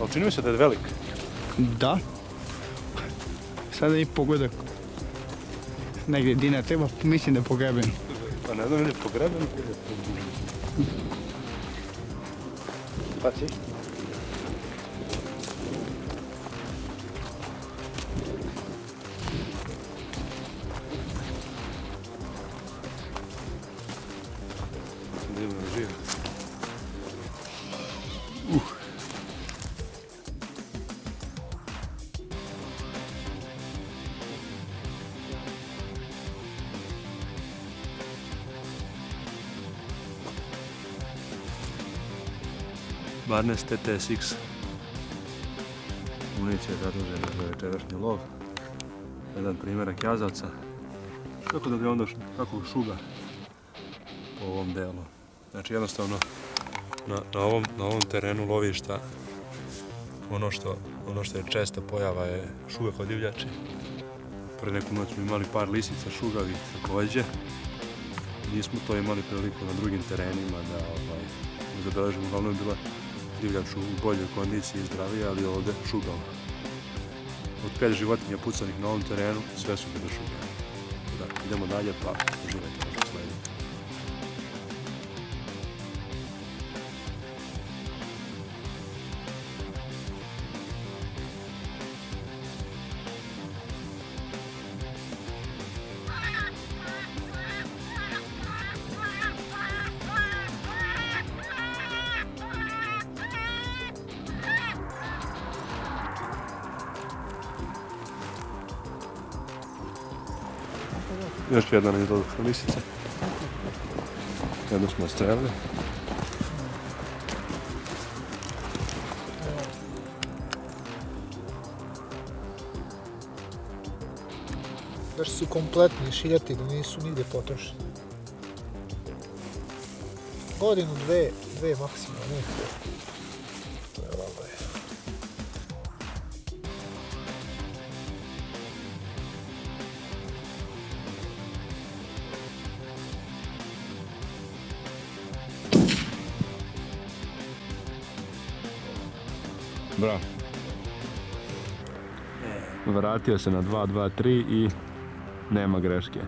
Ali čini mi se da je velik. Da. Sada i pogledak. Negdje Dina treba, mislim da je pogreben. Pa ne znam, je pogreben. Pa si? Barnes TTSX. Municija je zadužena za večerašnji lov. Jedan primjerak jazavca. Kako da bi onda kako šuga po ovom delu. Znači jednostavno na, na, ovom, na ovom terenu lovišta ono što, ono što je česta pojava je šuga kod divljači. Pre neku noć smo imali par lisica šugavih također. Nismo to imali priliku na drugim terenima da ovaj, zabeležimo. Uglavnom je bila divljač u boljoj kondiciji i zdravije, ali ovdje šugao. Od pet životinja pucanih na ovom terenu, sve su bile šugave. Da, idemo dalje, pa uživajte Još jedna je došla lisica. Jednu smo strelili. Baš su kompletni šiljati da nisu nigdje potrošeni. Godinu, dve, dve maksimalno, ne. Bravo. Vratio se na 2, 2, 3 i nema greške.